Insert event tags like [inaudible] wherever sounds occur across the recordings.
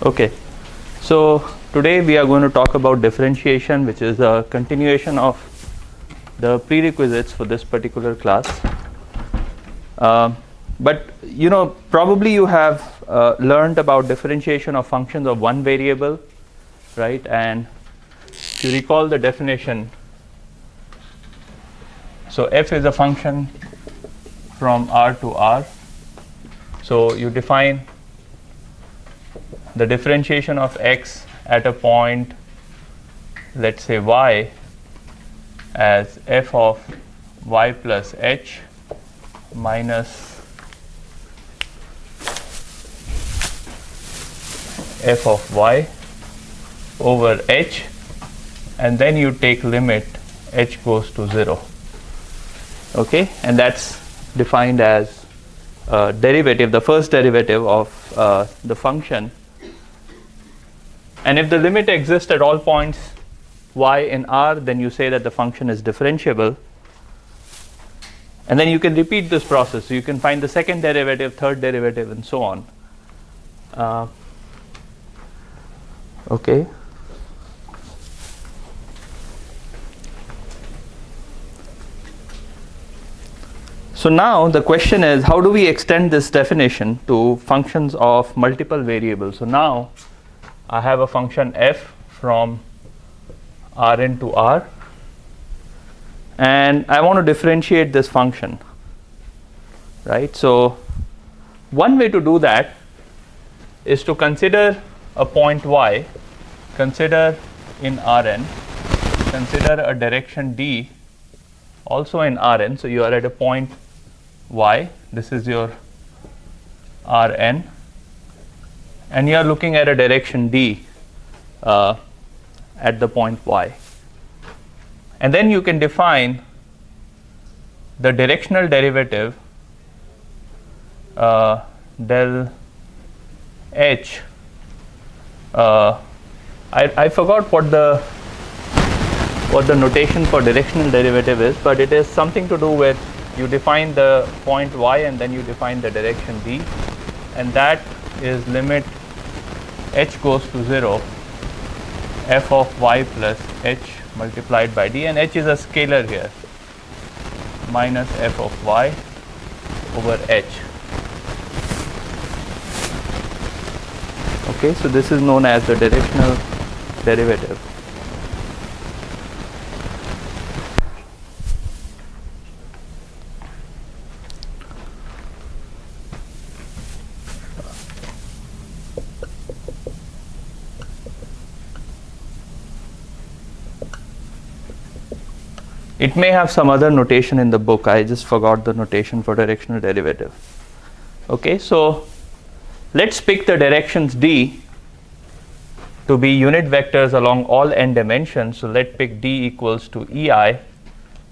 Okay, so today we are going to talk about differentiation, which is a continuation of the prerequisites for this particular class. Uh, but you know, probably you have uh, learned about differentiation of functions of one variable, right? And if you recall the definition, so f is a function from R to R. So you define the differentiation of x at a point let's say y as f of y plus h minus f of y over h and then you take limit h goes to 0 okay? And that's defined as uh, derivative the first derivative of uh, the function and if the limit exists at all points y in R, then you say that the function is differentiable. And then you can repeat this process. So you can find the second derivative, third derivative, and so on. Uh, okay. So now the question is how do we extend this definition to functions of multiple variables? So now I have a function f from Rn to R and I want to differentiate this function right. So one way to do that is to consider a point y consider in Rn consider a direction d also in Rn. So you are at a point y this is your Rn and you are looking at a direction d uh, at the point y. And then you can define the directional derivative uh, del h. Uh, I, I forgot what the what the notation for directional derivative is, but it is something to do with you define the point y and then you define the direction d, and that is limit h goes to 0 f of y plus h multiplied by d and h is a scalar here minus f of y over h. Okay, so this is known as the directional derivative. It may have some other notation in the book. I just forgot the notation for directional derivative. Okay, so let's pick the directions d to be unit vectors along all n dimensions. So let's pick d equals to ei,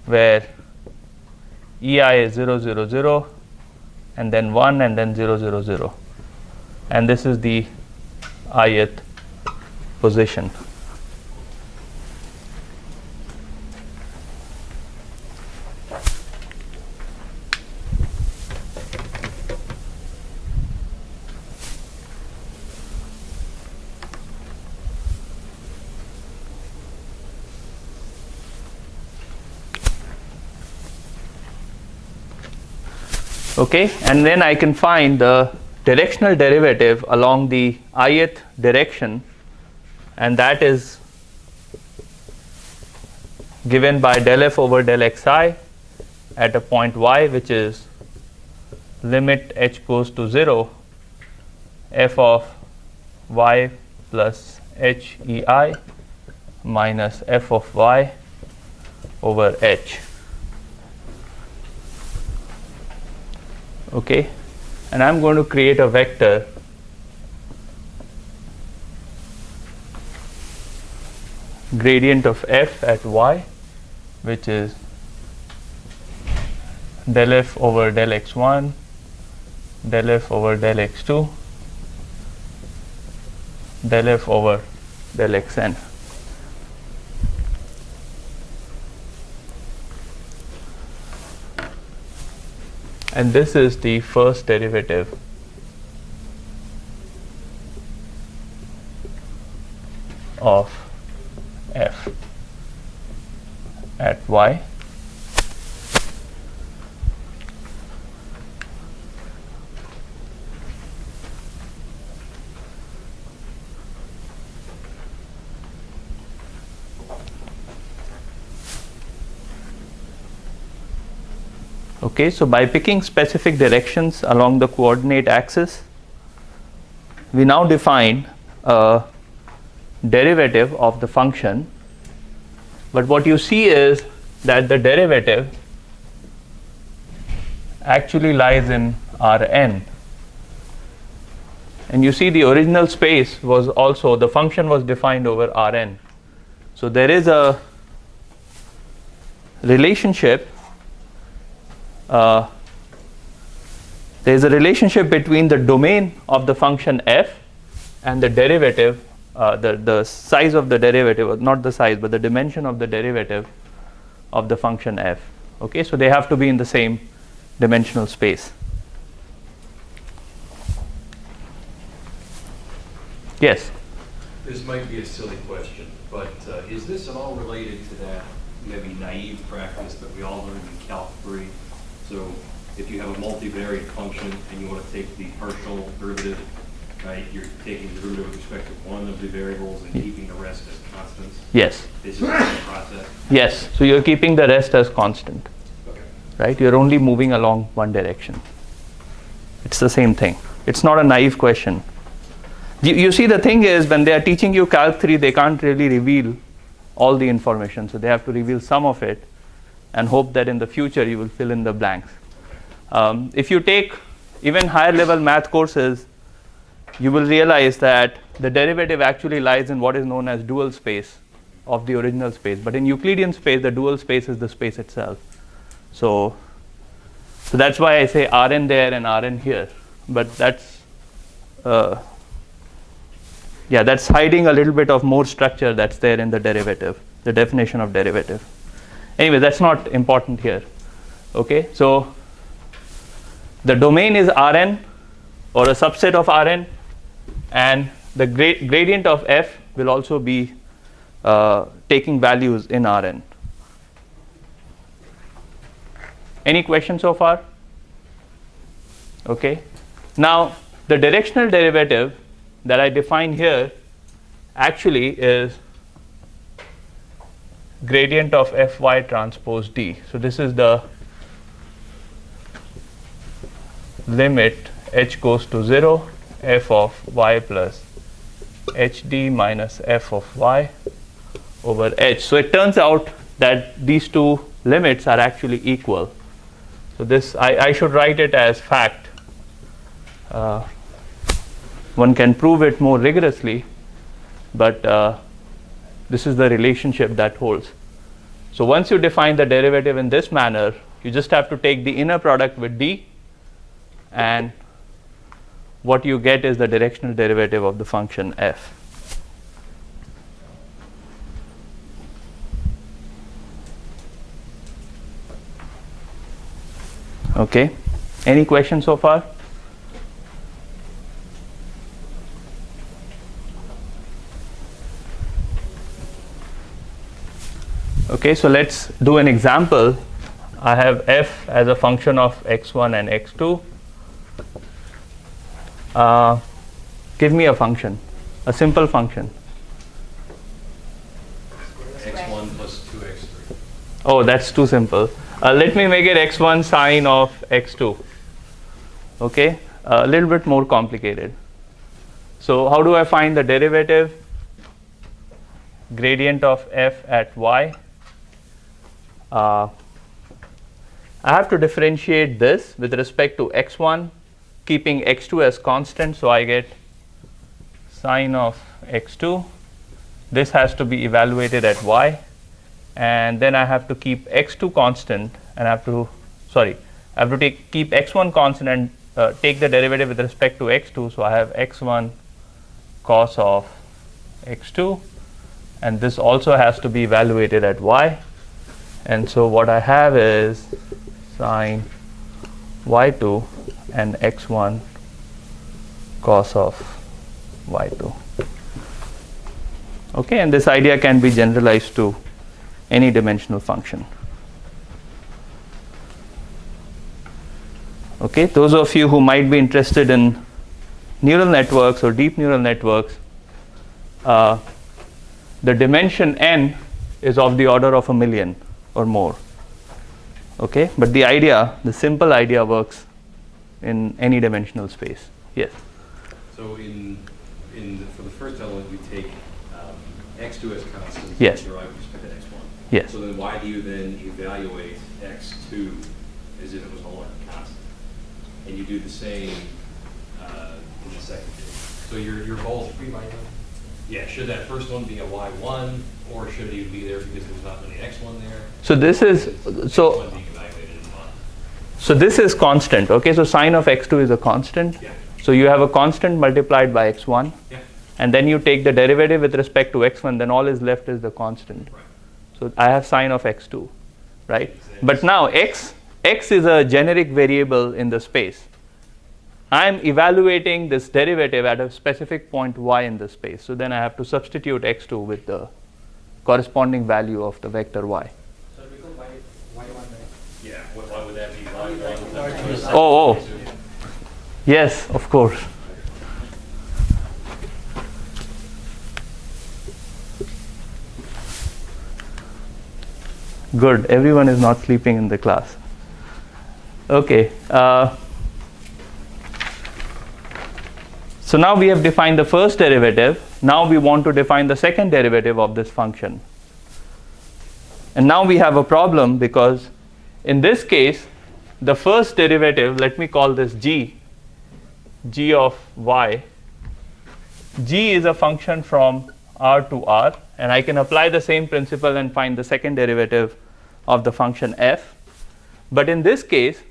where ei is 0, 0, 0, and then 1, and then 0, 0, 0. And this is the ith position. Okay? And then I can find the directional derivative along the ith direction. And that is given by del f over del xi at a point y which is limit h goes to 0 f of y plus h e i minus f of y over h okay? And I'm going to create a vector. Gradient of f at y which is del f over del x1 del f over del x2 del f over del xn and this is the first derivative. Of f at y. Okay, so by picking specific directions along the coordinate axis, we now define a derivative of the function. But what you see is that the derivative actually lies in Rn. And you see the original space was also, the function was defined over Rn. So there is a relationship uh, there is a relationship between the domain of the function f and the derivative, uh, the, the size of the derivative, not the size, but the dimension of the derivative of the function f. Okay, so they have to be in the same dimensional space. Yes. This might be a silly question, but uh, is this at all related to that maybe naive practice that we all learned in Calc 3 so if you have a multivariate function and you want to take the partial derivative, right, you're taking the derivative with respect to one of the variables and keeping the rest as constants. Yes. This is the process. Yes. So you're keeping the rest as constant. Okay. Right? You're only moving along one direction. It's the same thing. It's not a naive question. You, you see, the thing is, when they are teaching you Calc 3, they can't really reveal all the information. So they have to reveal some of it and hope that in the future you will fill in the blanks. Um, if you take even higher level math courses, you will realize that the derivative actually lies in what is known as dual space of the original space. But in Euclidean space, the dual space is the space itself. So, so that's why I say Rn there and Rn here. But that's, uh, yeah, that's hiding a little bit of more structure that's there in the derivative, the definition of derivative anyway that's not important here okay so the domain is Rn or a subset of Rn and the gra gradient of f will also be uh, taking values in Rn. Any questions so far? Okay. Now the directional derivative that I define here actually is gradient of fy transpose d. So this is the limit h goes to 0 f of y plus hd minus f of y over h. So it turns out that these two limits are actually equal. So this I, I should write it as fact. Uh, one can prove it more rigorously, but uh, this is the relationship that holds. So once you define the derivative in this manner, you just have to take the inner product with d and what you get is the directional derivative of the function f. Okay. Any questions so far? Okay, so let's do an example. I have f as a function of x1 and x2. Uh, give me a function, a simple function. x1 plus 2x3. Oh, that's too simple. Uh, let me make it x1 sine of x2. Okay, a little bit more complicated. So how do I find the derivative? Gradient of f at y uh, I have to differentiate this with respect to x1 keeping x2 as constant so I get sine of x2 this has to be evaluated at y and then I have to keep x2 constant and I have to sorry I have to take keep x1 constant and uh, take the derivative with respect to x2 so I have x1 cos of x2 and this also has to be evaluated at y and so what I have is sine y2 and x1 cos of y2 Okay, and this idea can be generalized to any dimensional function. Okay, those of you who might be interested in neural networks or deep neural networks, uh, the dimension n is of the order of a million or more. Okay, but the idea, the simple idea works in any dimensional space. Yes. So in, in, the- for the first element, we take um, x2 as constant. Yes. Derive with respect to x1. Yes. So then why do you then evaluate x2 as if it was no longer constant? And you do the same uh, in the second case. So you're, you're both. Yeah, should that first one be a y1, or should it even be there because there's not any x1 there? So this is so X1 being evaluated in one. so this is constant. Okay, so sine of x2 is a constant. Yeah. So you have a constant multiplied by x1, Yeah. and then you take the derivative with respect to x1. Then all is left is the constant. Right. So I have sine of x2, right? But now x x is a generic variable in the space. I am evaluating this derivative at a specific point y in the space. So then I have to substitute x2 with the corresponding value of the vector y. So it becomes y, y1, right? Yeah, why would that be y1? Oh, oh. Yes, of course. Good. Everyone is not sleeping in the class. Okay. Uh, so now we have defined the first derivative. Now we want to define the second derivative of this function. And now we have a problem because in this case, the first derivative, let me call this g, g of y. g is a function from r to r, and I can apply the same principle and find the second derivative of the function f. But in this case,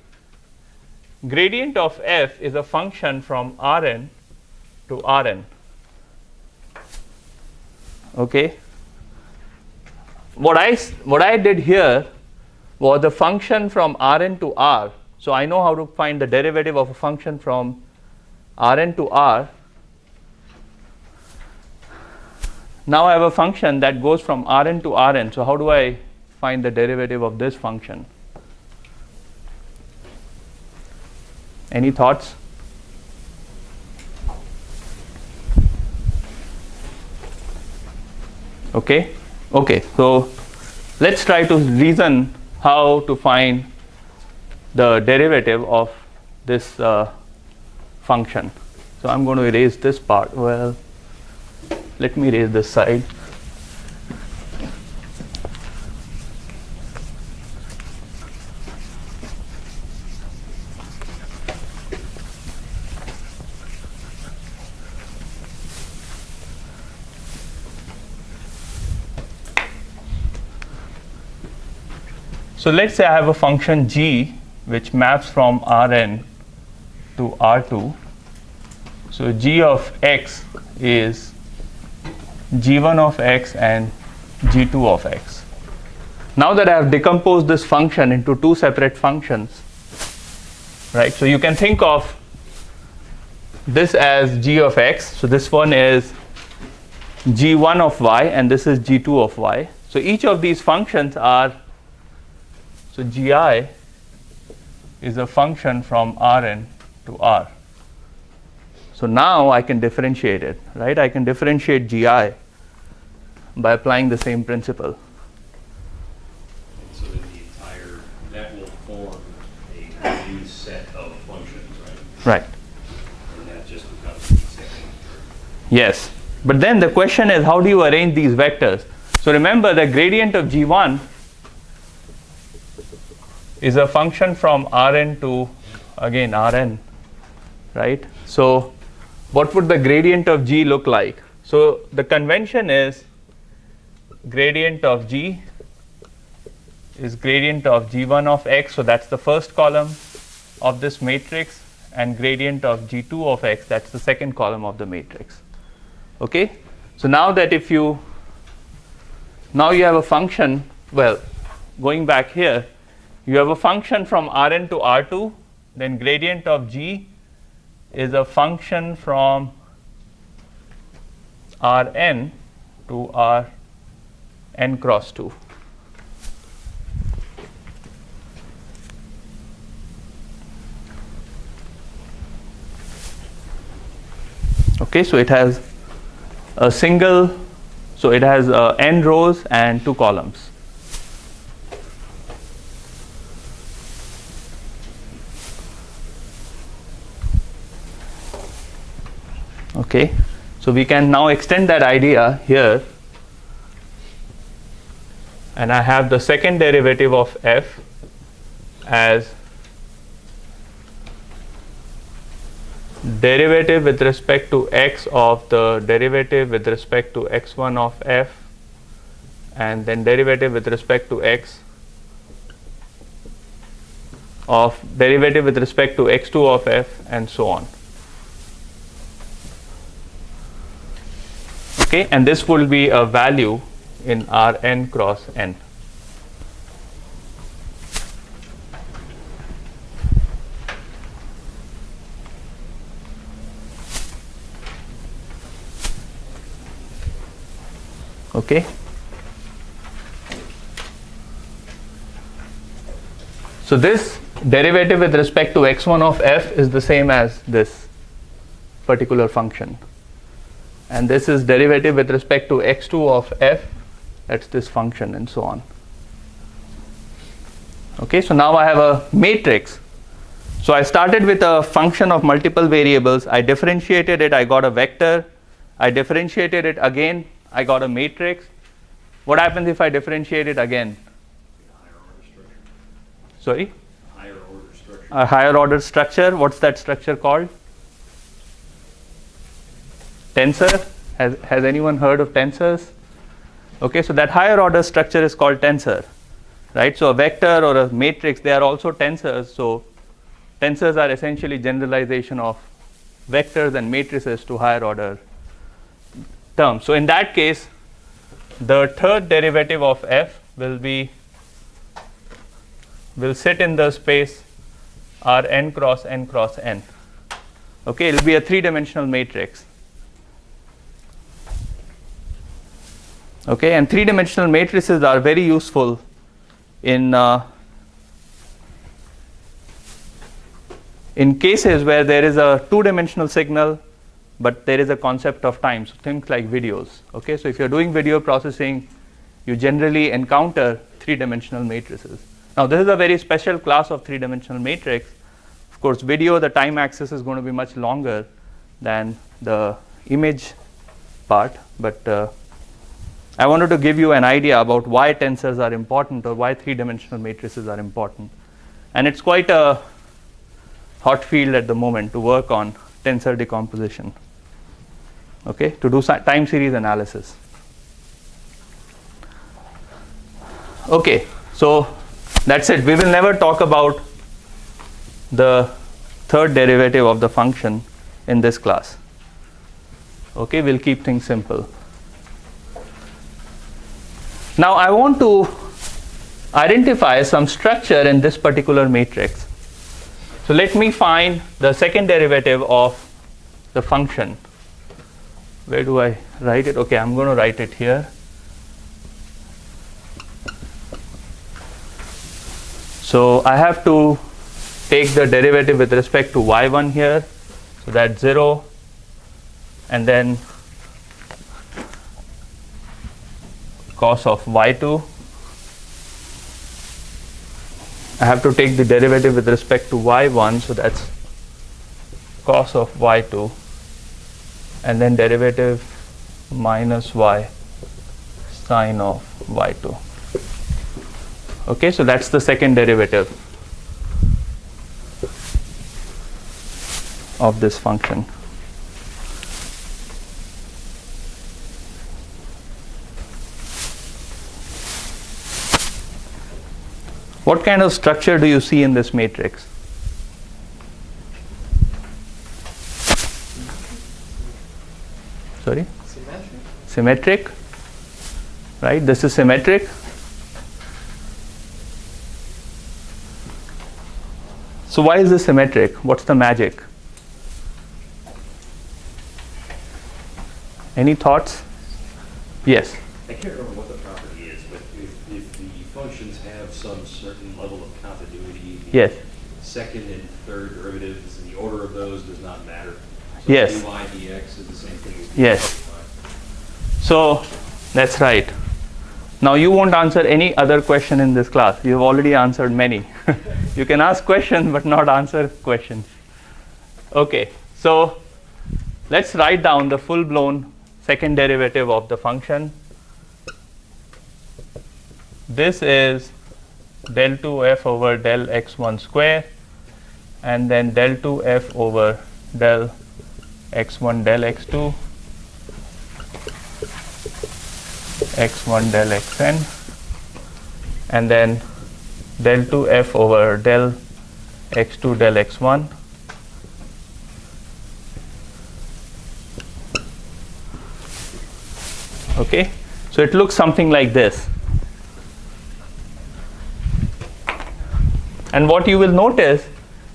gradient of f is a function from rn to rn. Okay. What I what I did here was the function from Rn to R. So I know how to find the derivative of a function from Rn to R. Now I have a function that goes from Rn to Rn. So how do I find the derivative of this function? Any thoughts? Okay. Okay. So let's try to reason how to find the derivative of this uh, function. So I'm going to erase this part. Well, let me erase this side. So let's say I have a function g which maps from Rn to R2. So g of x is g1 of x and g2 of x. Now that I have decomposed this function into two separate functions, right? So you can think of this as g of x. So this one is g1 of y and this is g2 of y. So each of these functions are so gi is a function from Rn to R. So now I can differentiate it, right? I can differentiate gi by applying the same principle. So then the entire, that will form a new set of functions, right? Right. And that just becomes the second. Yes. But then the question is how do you arrange these vectors? So remember the gradient of g1 is a function from Rn to again Rn, right? So what would the gradient of g look like? So the convention is gradient of g is gradient of g1 of x, so that's the first column of this matrix, and gradient of g2 of x, that's the second column of the matrix. Okay? So now that if you now you have a function, well, going back here, you have a function from Rn to R2, then gradient of g is a function from Rn to R n cross 2. Okay, so it has a single, so it has uh, n rows and two columns. Okay, so we can now extend that idea here and I have the second derivative of f as derivative with respect to x of the derivative with respect to x1 of f and then derivative with respect to x of derivative with respect to x2 of f and so on. Okay, and this will be a value in Rn cross n. Okay. So this derivative with respect to x1 of f is the same as this particular function and this is derivative with respect to x2 of f that's this function and so on. Okay so now I have a matrix. So I started with a function of multiple variables. I differentiated it I got a vector. I differentiated it again I got a matrix. What happens if I differentiate it again? Sorry? Higher order structure. a higher order structure what's that structure called tensor has, has anyone heard of tensors? Okay so that higher order structure is called tensor right? So a vector or a matrix they are also tensors. So tensors are essentially generalization of vectors and matrices to higher order terms. So in that case the third derivative of f will be will sit in the space r n cross n cross n. Okay it will be a three dimensional matrix okay and three dimensional matrices are very useful in uh, in cases where there is a two dimensional signal but there is a concept of time. So things like videos. Okay so if you're doing video processing you generally encounter three dimensional matrices. Now this is a very special class of three dimensional matrix. Of course video the time axis is going to be much longer than the image part but uh, I wanted to give you an idea about why tensors are important or why three dimensional matrices are important. And it's quite a hot field at the moment to work on tensor decomposition okay to do time series analysis. Okay so that's it. We will never talk about the third derivative of the function in this class. Okay we'll keep things simple now I want to identify some structure in this particular matrix. So let me find the second derivative of the function. Where do I write it? Okay, I'm going to write it here. So I have to take the derivative with respect to y1 here. So that's 0 and then cos of y2 I have to take the derivative with respect to y1 so that's cos of y2 and then derivative minus y sine of y2 okay so that's the second derivative of this function What kind of structure do you see in this matrix? Sorry? Symmetric? Symmetric? Right? This is symmetric. So why is this symmetric? What's the magic? Any thoughts? Yes. I can't remember what the property is, but if, if the functions have some certain level of continuity. the Yes. Second and third derivatives, and the order of those does not matter. Yes. So dy dx is the same thing as. dy Yes. So that's right. Now you won't answer any other question in this class. You've already answered many. [laughs] you can ask questions but not answer questions. Okay, so let's write down the full blown second derivative of the function. This is del 2f over del x1 square and then del 2f over del x1 del x2 x1 del xn and then del 2f over del x2 del x1 okay? So it looks something like this and what you will notice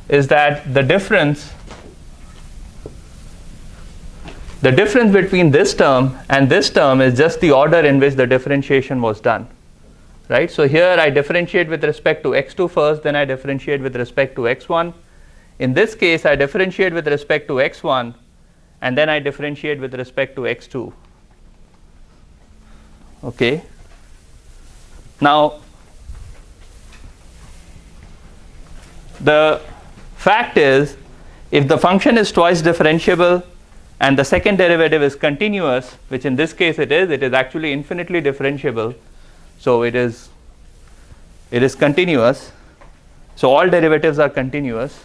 is that the difference the difference between this term and this term is just the order in which the differentiation was done. Right? So here I differentiate with respect to x2 first, then I differentiate with respect to x1. In this case, I differentiate with respect to x1, and then I differentiate with respect to x2. Okay. Now, the fact is, if the function is twice differentiable, and the second derivative is continuous, which in this case it is, it is actually infinitely differentiable. So it is it is continuous. So all derivatives are continuous.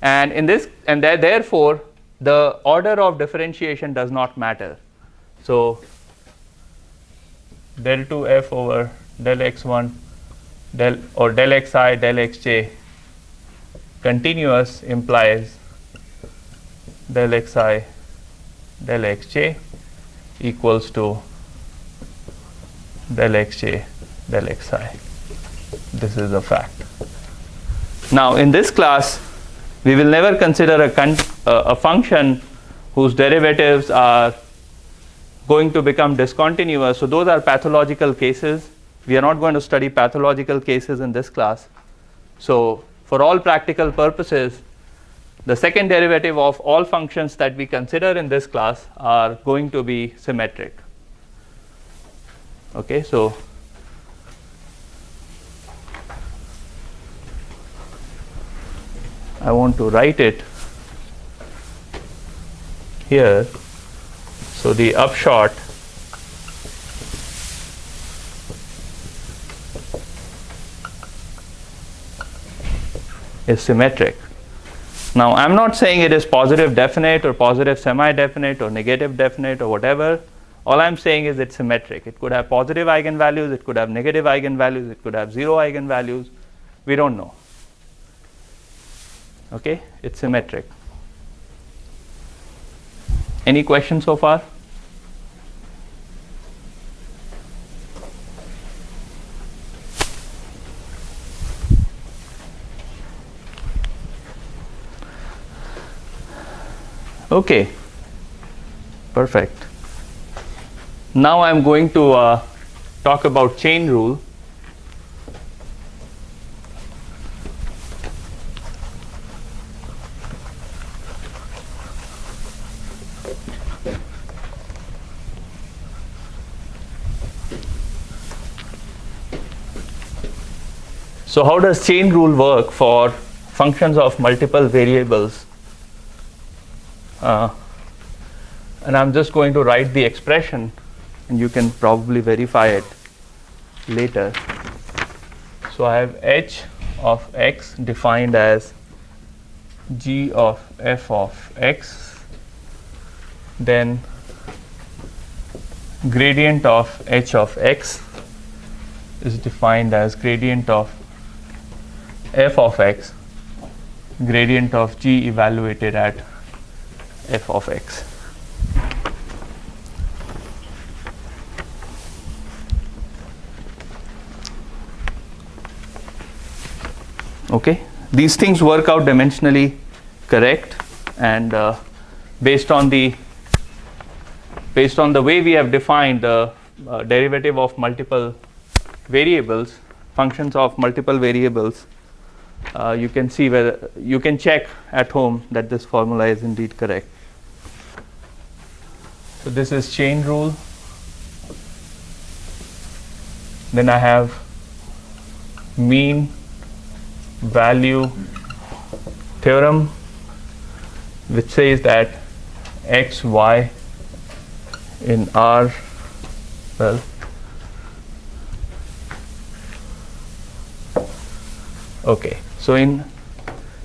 And in this and there, therefore the order of differentiation does not matter. So del 2f over del x1 del or del xi del xj continuous implies del xi del xj equals to del xj del xi. This is a fact. Now, in this class, we will never consider a, uh, a function whose derivatives are going to become discontinuous. So, those are pathological cases. We are not going to study pathological cases in this class. So, for all practical purposes, the second derivative of all functions that we consider in this class are going to be symmetric. Okay, so I want to write it here. So the upshot is symmetric. Now, I am not saying it is positive definite or positive semi definite or negative definite or whatever. All I am saying is it's symmetric. It could have positive eigenvalues, it could have negative eigenvalues, it could have zero eigenvalues. We don't know. Okay, it's symmetric. Any questions so far? Okay, perfect. Now I'm going to uh, talk about chain rule. So how does chain rule work for functions of multiple variables? Uh, and I'm just going to write the expression and you can probably verify it later. So I have h of x defined as g of f of x then gradient of h of x is defined as gradient of f of x gradient of g evaluated at f of x. Okay, these things work out dimensionally correct and uh, based on the based on the way we have defined the uh, derivative of multiple variables, functions of multiple variables, uh, you can see whether you can check at home that this formula is indeed correct. So this is chain rule. Then I have mean value theorem which says that x y in R well okay so in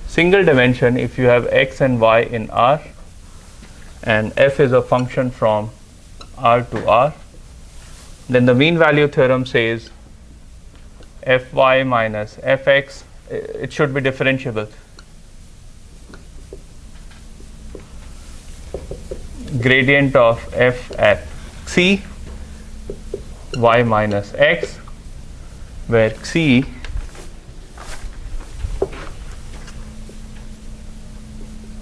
single dimension if you have x and y in R and f is a function from R to R. Then the mean value theorem says fy minus fx it should be differentiable. Gradient of f at c y minus x where c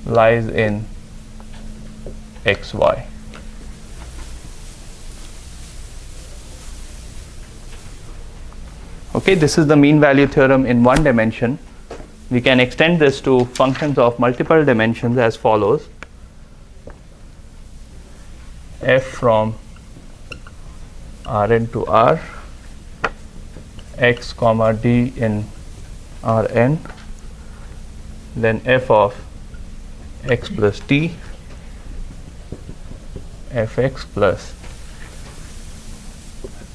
lies in xy. Okay, this is the mean value theorem in one dimension. We can extend this to functions of multiple dimensions as follows. f from Rn to R, x comma d in Rn, then f of x plus t fx plus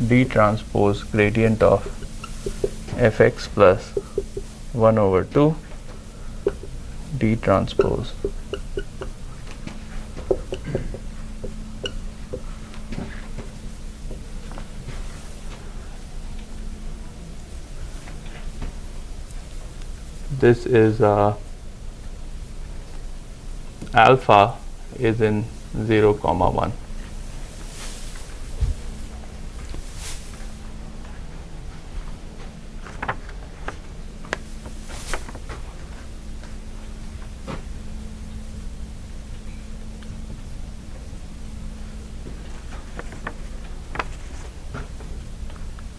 d transpose gradient of fx plus 1 over 2 d transpose. This is uh, alpha is in 0 comma 1.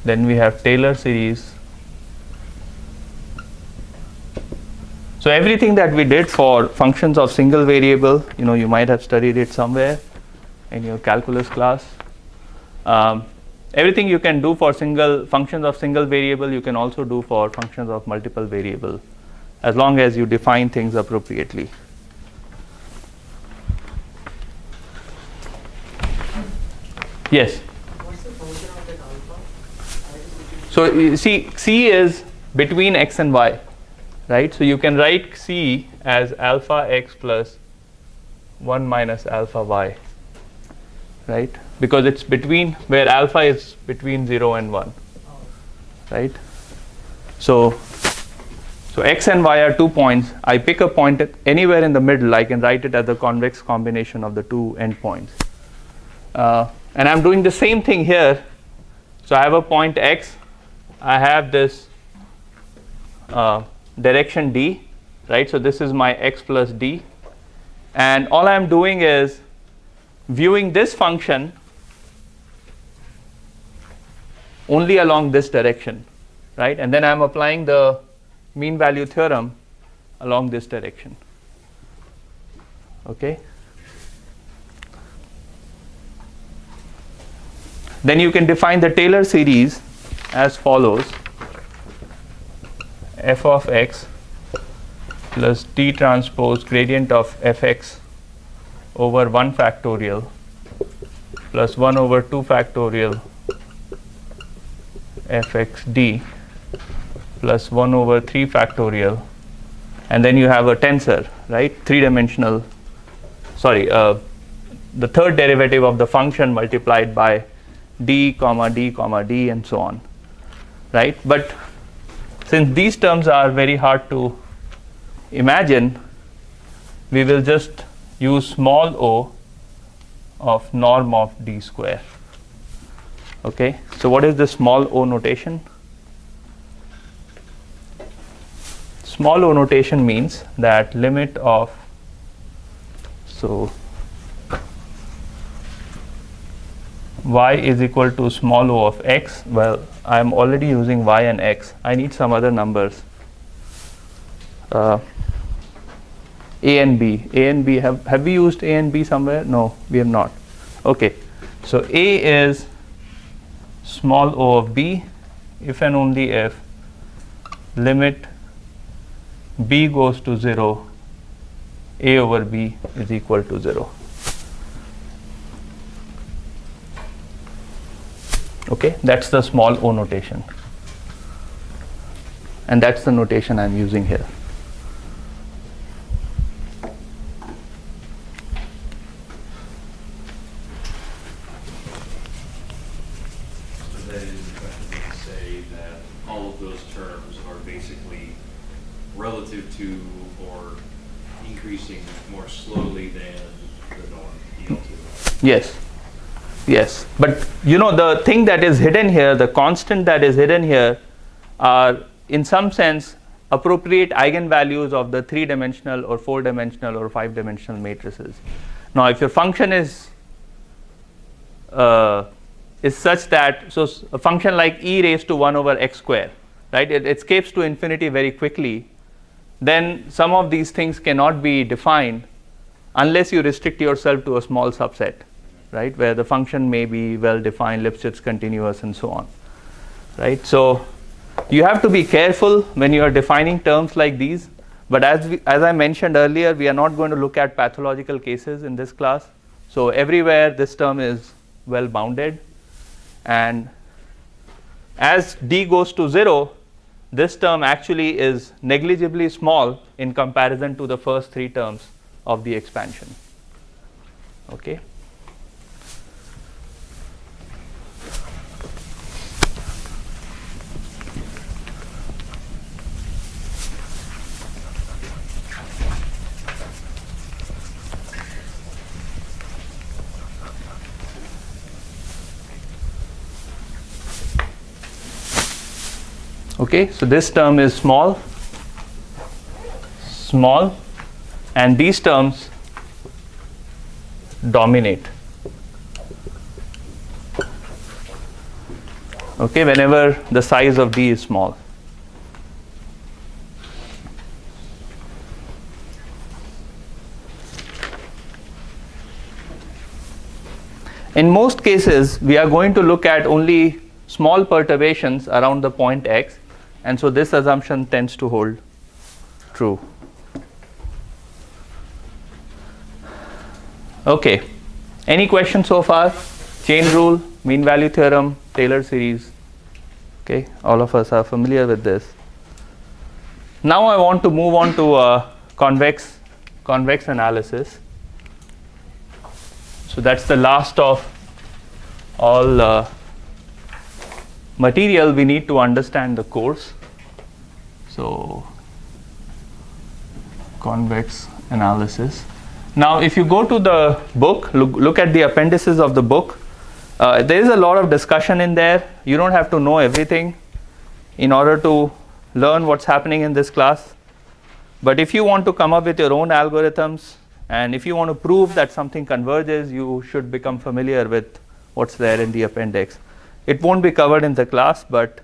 Then we have Taylor series So everything that we did for functions of single variable, you know, you might have studied it somewhere in your calculus class. Um, everything you can do for single functions of single variable, you can also do for functions of multiple variable, as long as you define things appropriately. Yes. So you see, C is between x and y right? So you can write C as alpha x plus 1 minus alpha y, right? Because it's between where alpha is between 0 and 1, right? So, so x and y are two points. I pick a point anywhere in the middle. I can write it as the convex combination of the two endpoints. Uh, and I'm doing the same thing here. So I have a point x. I have this uh, direction d, right? So this is my x plus d. And all I'm doing is viewing this function only along this direction, right? And then I'm applying the mean value theorem along this direction. Okay? Then you can define the Taylor series as follows f of x plus t transpose gradient of fx over 1 factorial plus 1 over 2 factorial fxd plus 1 over 3 factorial. And then you have a tensor right? Three dimensional sorry uh, the third derivative of the function multiplied by d comma d comma d and so on right? But since these terms are very hard to imagine, we will just use small o of norm of d square. Okay, so what is the small o notation? Small o notation means that limit of so y is equal to small o of x, well, I am already using y and x. I need some other numbers. Uh, a and b. A and b, have, have we used a and b somewhere? No, we have not. Okay. So a is small o of b if and only if limit b goes to 0, a over b is equal to 0. Okay, that's the small o notation. And that's the notation I'm using here. So that is say that all of those terms are basically relative to or increasing more slowly than the norm, Yes. Yes. But you know, the thing that is hidden here, the constant that is hidden here, are in some sense appropriate eigenvalues of the three dimensional or four dimensional or five dimensional matrices. Now, if your function is uh, is such that so a function like e raised to 1 over x square right it escapes to infinity very quickly then some of these things cannot be defined unless you restrict yourself to a small subset right where the function may be well defined lipschitz continuous and so on right? So you have to be careful when you are defining terms like these but as we, as i mentioned earlier we are not going to look at pathological cases in this class. So everywhere this term is well bounded and as d goes to 0 this term actually is negligibly small in comparison to the first three terms of the expansion okay okay so this term is small small and these terms dominate. Okay whenever the size of d is small. In most cases we are going to look at only small perturbations around the point x and so this assumption tends to hold true. Okay. Any questions so far? Chain rule mean value theorem taylor series. Okay. All of us are familiar with this. Now i want to move on to uh, convex convex analysis. So that's the last of all uh, material we need to understand the course so convex analysis. Now if you go to the book look, look at the appendices of the book uh, there is a lot of discussion in there. You don't have to know everything in order to learn what's happening in this class. But if you want to come up with your own algorithms and if you want to prove that something converges you should become familiar with what's there in the appendix. It won't be covered in the class but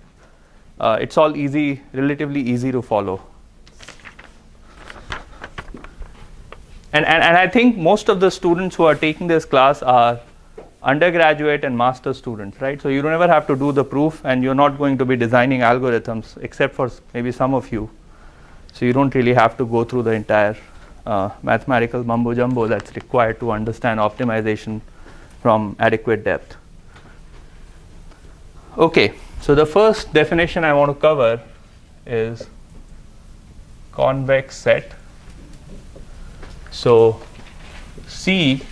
uh, it's all easy relatively easy to follow. And, and and i think most of the students who are taking this class are undergraduate and master students right? So you don't ever have to do the proof and you're not going to be designing algorithms except for maybe some of you. So you don't really have to go through the entire uh, mathematical mumbo jumbo that's required to understand optimization from adequate depth. Okay, so the first definition I want to cover is convex set. So C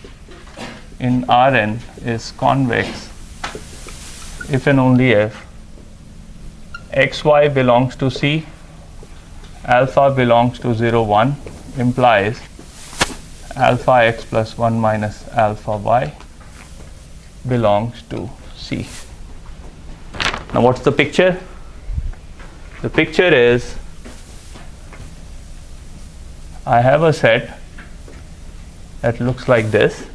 in Rn is convex if and only if xy belongs to C, alpha belongs to 0, 1 implies alpha x plus 1 minus alpha y belongs to C. Now, what's the picture? The picture is I have a set that looks like this.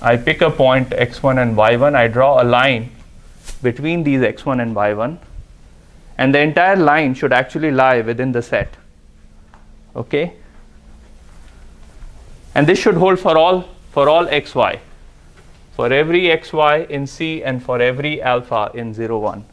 I pick a point x1 and y1, I draw a line between these x1 and y1, and the entire line should actually lie within the set. Okay? And this should hold for all for all xy, for every xy in C and for every alpha in 0, 1.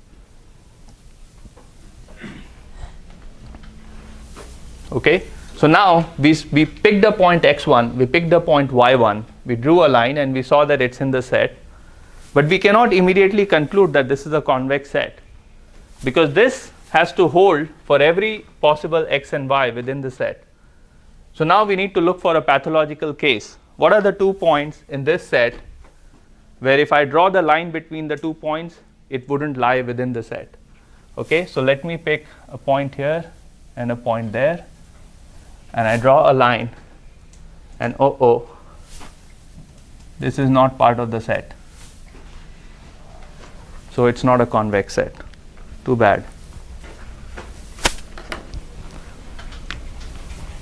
Okay? So now we, we picked a point x1, we picked a point y1, we drew a line and we saw that it's in the set. But we cannot immediately conclude that this is a convex set because this has to hold for every possible x and y within the set. So now we need to look for a pathological case. What are the two points in this set where if I draw the line between the two points, it wouldn't lie within the set? Okay, so let me pick a point here and a point there and I draw a line. And oh oh this is not part of the set. So it's not a convex set. Too bad.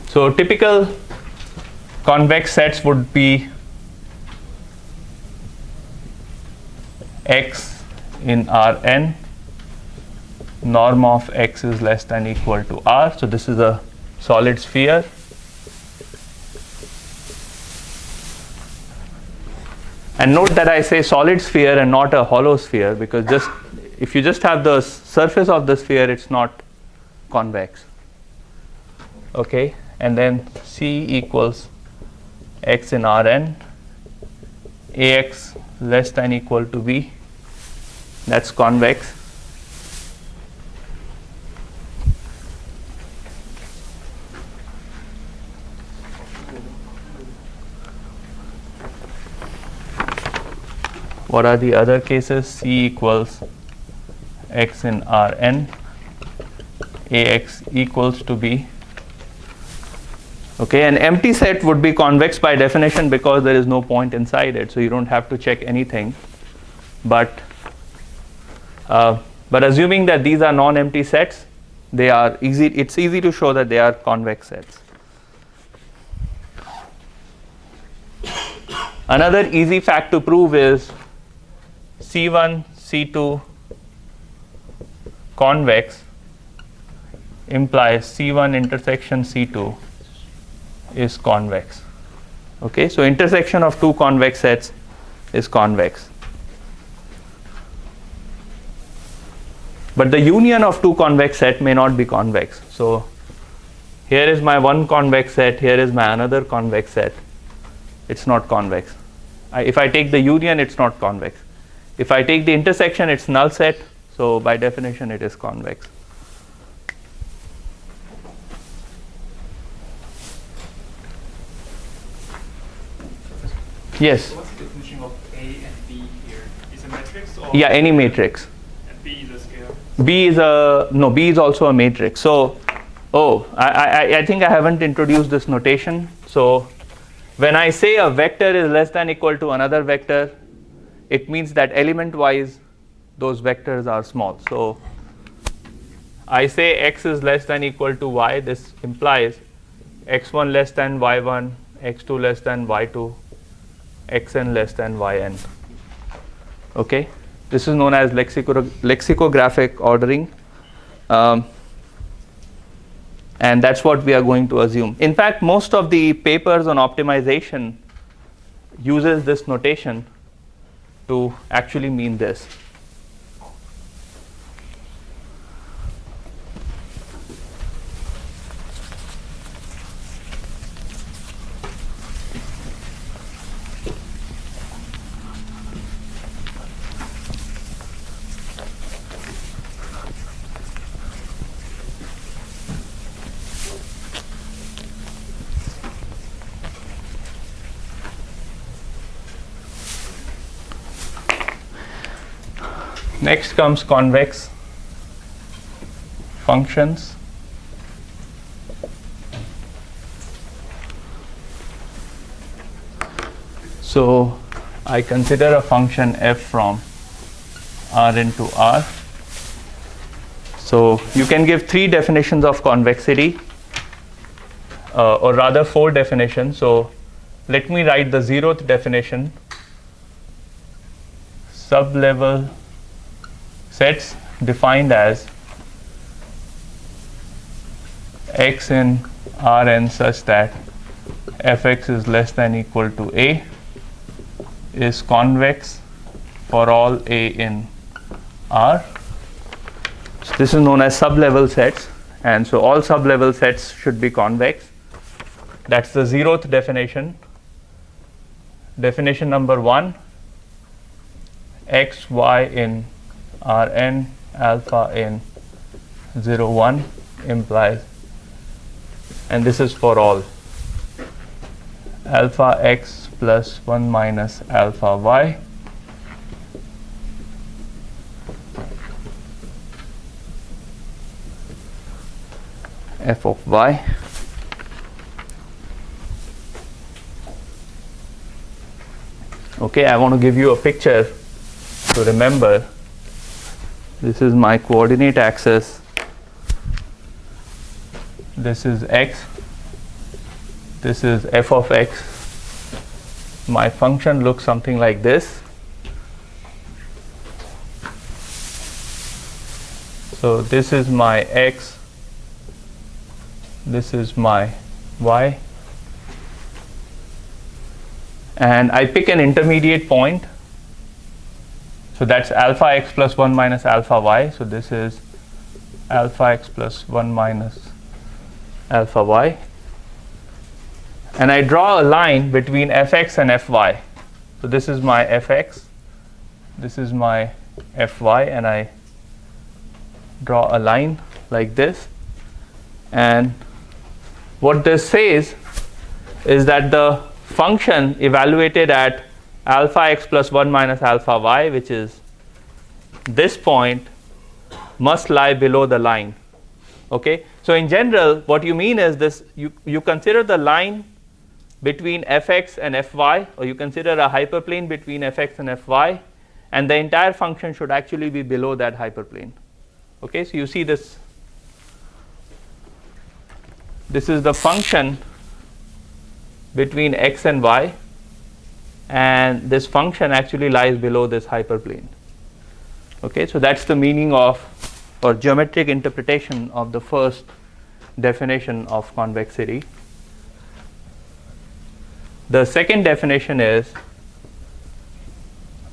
So typical convex sets would be x in Rn norm of x is less than equal to r. So this is a solid sphere. And note that I say solid sphere and not a hollow sphere because just if you just have the surface of the sphere it's not convex. Okay? And then C equals x in Rn ax less than equal to b that's convex. What are the other cases? C equals x in Rn. Ax equals to b. Okay an empty set would be convex by definition because there is no point inside it so you don't have to check anything. But uh, but assuming that these are non-empty sets they are easy it's easy to show that they are convex sets another easy fact to prove is C1, C2 convex implies C1 intersection C2 is convex. Okay, so intersection of two convex sets is convex. But the union of two convex set may not be convex. So here is my one convex set, here is my another convex set. It's not convex. I, if I take the union, it's not convex. If I take the intersection, it's null set. So by definition, it is convex. Yes. What's the definition of A and B here? Is a matrix or? Yeah, any matrix. And B is a scale. B is a no. B is also a matrix. So, oh, I, I I think I haven't introduced this notation. So, when I say a vector is less than equal to another vector, it means that element wise those vectors are small. So I say x is less than equal to y, this implies x1 less than y1, x2 less than y2, xn less than yn. Okay, this is known as lexicographic ordering. Um, and that's what we are going to assume. In fact, most of the papers on optimization uses this notation to actually mean this. Next comes convex functions. So I consider a function f from R into R. So you can give three definitions of convexity, uh, or rather four definitions. So let me write the zeroth definition sublevel sets defined as x in Rn such that fx is less than equal to a is convex for all a in R. So this is known as sublevel sets and so all sublevel sets should be convex. That's the zeroth definition. Definition number one x, y in Rn alpha n 0, 1 implies and this is for all alpha x plus 1 minus alpha y. F of y. Okay I want to give you a picture to remember this is my coordinate axis. This is x. This is f of x. My function looks something like this. So this is my x. This is my y. And I pick an intermediate point so that's alpha x plus 1 minus alpha y. So this is alpha x plus 1 minus alpha y. And I draw a line between fx and fy. So this is my fx. This is my fy. And I draw a line like this. And what this says is that the function evaluated at alpha x plus 1 minus alpha y which is this point must lie below the line. Okay? So in general what you mean is this you you consider the line between fx and fy or you consider a hyperplane between fx and fy and the entire function should actually be below that hyperplane. Okay? So you see this this is the function between x and y and this function actually lies below this hyperplane. Okay so that's the meaning of or geometric interpretation of the first definition of convexity. The second definition is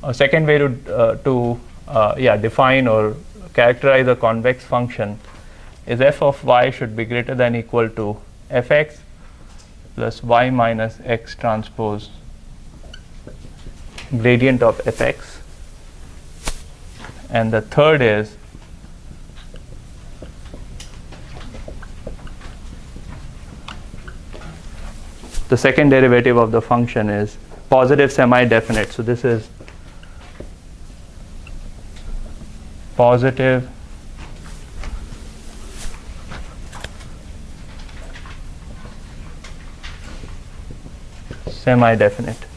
a second way to uh, to uh, yeah define or characterize a convex function is f of y should be greater than equal to fx plus y minus x transpose gradient of fx and the third is the second derivative of the function is positive semi-definite so this is positive semi-definite.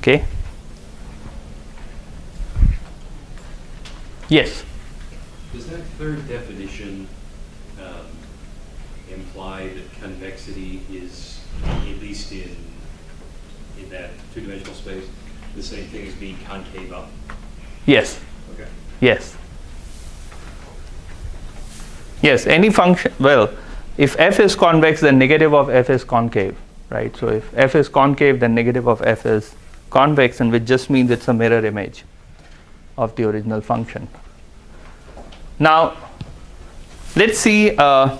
Okay. Yes. Does that third definition um, imply that convexity is, at least in in that two-dimensional space, the same thing as being concave up? Yes. Okay. Yes. Yes, any function, well, if f is convex, then negative of f is concave, right? So if f is concave, then negative of f is convex, and which just means it's a mirror image of the original function. Now, let's see. Uh,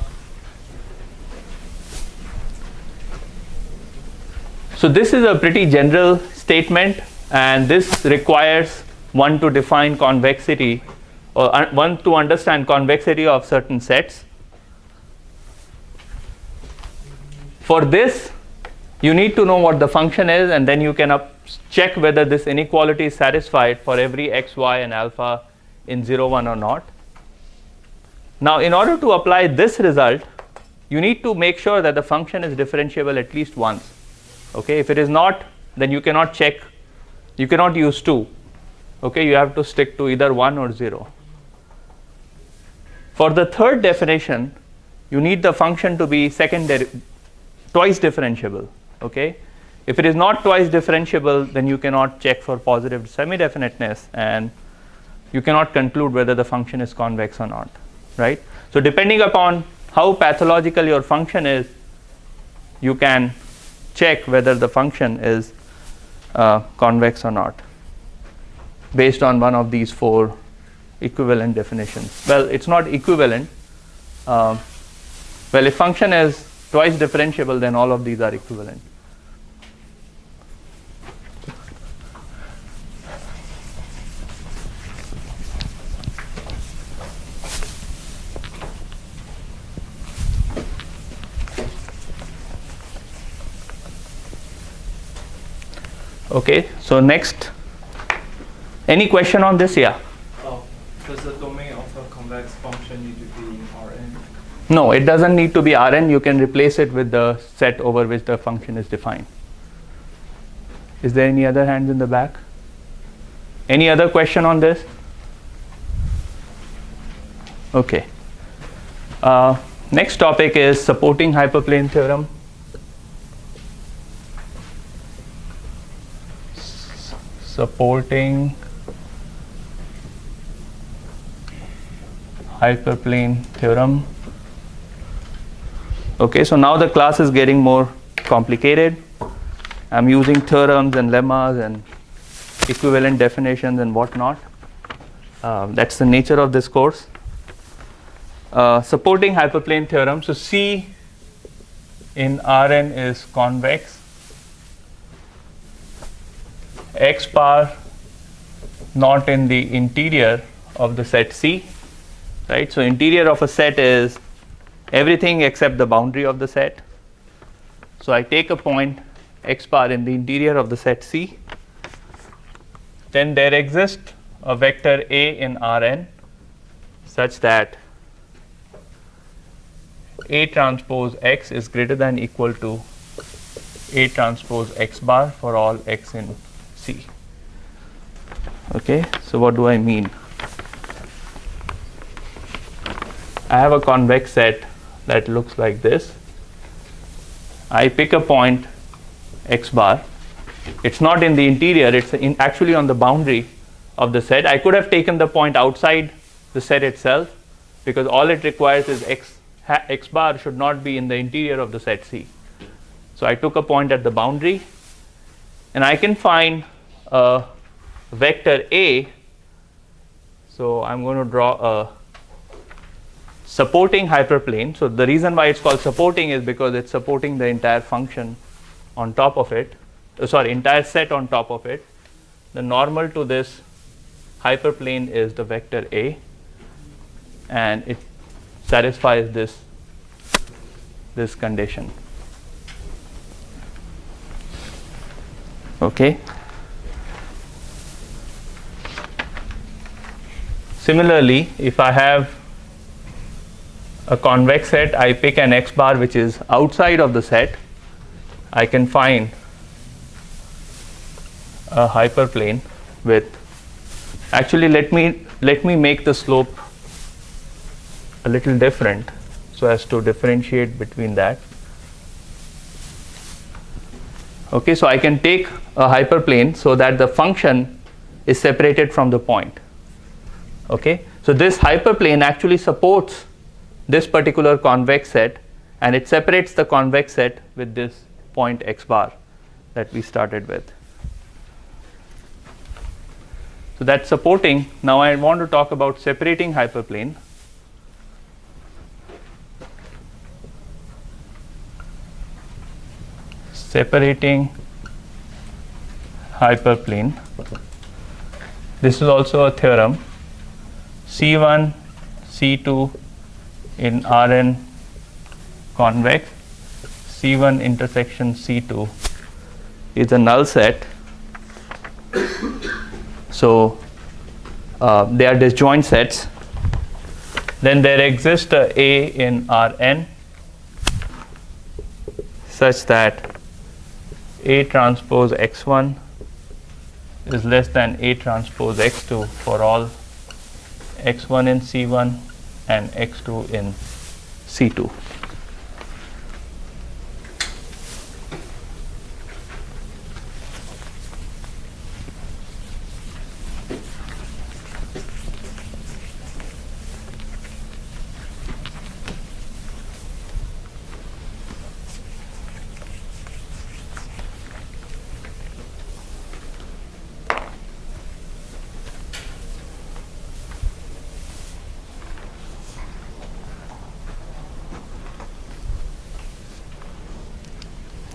so this is a pretty general statement, and this requires one to define convexity or one to understand convexity of certain sets. For this, you need to know what the function is, and then you can up check whether this inequality is satisfied for every x, y, and alpha in 0, 1 or not. Now, in order to apply this result, you need to make sure that the function is differentiable at least once. Okay, if it is not, then you cannot check, you cannot use 2. okay you have to stick to either 1 or 0 for the third definition you need the function to be second twice differentiable okay if it is not twice differentiable then you cannot check for positive semi definiteness and you cannot conclude whether the function is convex or not right so depending upon how pathological your function is you can check whether the function is uh, convex or not based on one of these four equivalent definitions. Well, it's not equivalent. Uh, well, if function is twice differentiable, then all of these are equivalent. Okay, so next, any question on this? Yeah. Oh, does the domain of a convex function need to be in Rn? No, it doesn't need to be Rn. You can replace it with the set over which the function is defined. Is there any other hands in the back? Any other question on this? Okay. Uh, next topic is supporting hyperplane theorem. Supporting hyperplane theorem. Okay, so now the class is getting more complicated. I'm using theorems and lemmas and equivalent definitions and whatnot. Uh, that's the nature of this course. Uh, supporting hyperplane theorem. So C in Rn is convex x bar not in the interior of the set C, right? So interior of a set is everything except the boundary of the set. So I take a point x bar in the interior of the set C. Then there exists a vector A in Rn such that A transpose x is greater than equal to A transpose x bar for all x in. Okay, so what do I mean? I have a convex set that looks like this. I pick a point x bar. It's not in the interior, it's in actually on the boundary of the set. I could have taken the point outside the set itself because all it requires is x, x bar should not be in the interior of the set C. So I took a point at the boundary and I can find a vector A. So I'm going to draw a supporting hyperplane. So the reason why it's called supporting is because it's supporting the entire function on top of it, uh, sorry, entire set on top of it. The normal to this hyperplane is the vector A and it satisfies this this condition. Okay. Similarly, if I have a convex set, I pick an x bar which is outside of the set, I can find a hyperplane with actually let me let me make the slope a little different so as to differentiate between that Okay, so I can take a hyperplane so that the function is separated from the point. Okay, so this hyperplane actually supports this particular convex set and it separates the convex set with this point x bar that we started with. So that's supporting. Now I want to talk about separating hyperplane. separating hyperplane. This is also a theorem. C1, C2 in Rn convex, C1 intersection C2 is a null set. So uh, they are disjoint sets. Then there exists a A in Rn such that a transpose x1 is less than A transpose X2 for all X1 in C1 and X2 in C2.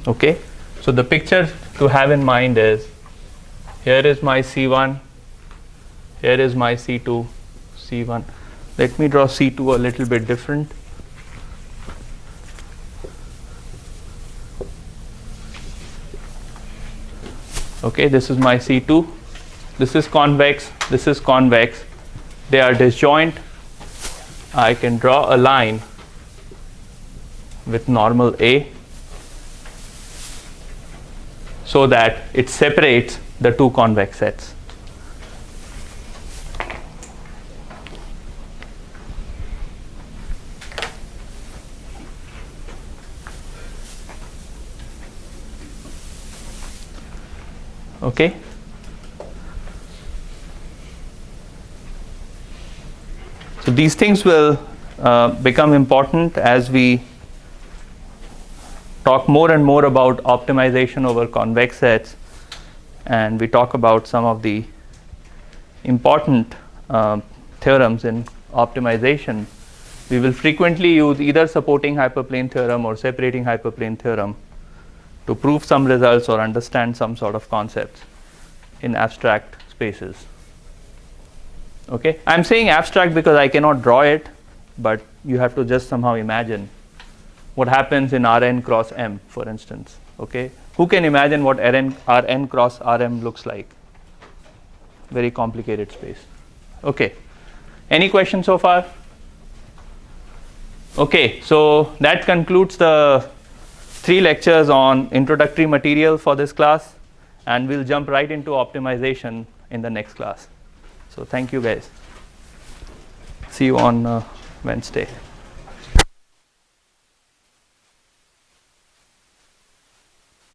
Okay? So the picture to have in mind is here is my c1 here is my c2 c1 let me draw c2 a little bit different. Okay this is my c2 this is convex this is convex. They are disjoint. I can draw a line with normal a so that it separates the two convex sets. Okay. So these things will uh, become important as we talk more and more about optimization over convex sets and we talk about some of the important uh, theorems in optimization, we will frequently use either supporting hyperplane theorem or separating hyperplane theorem to prove some results or understand some sort of concepts in abstract spaces. Okay, I am saying abstract because I cannot draw it, but you have to just somehow imagine what happens in Rn cross M for instance okay? Who can imagine what Rn, Rn cross Rm looks like? Very complicated space. Okay. Any questions so far? Okay so that concludes the three lectures on introductory material for this class and we'll jump right into optimization in the next class. So thank you guys. See you on uh, Wednesday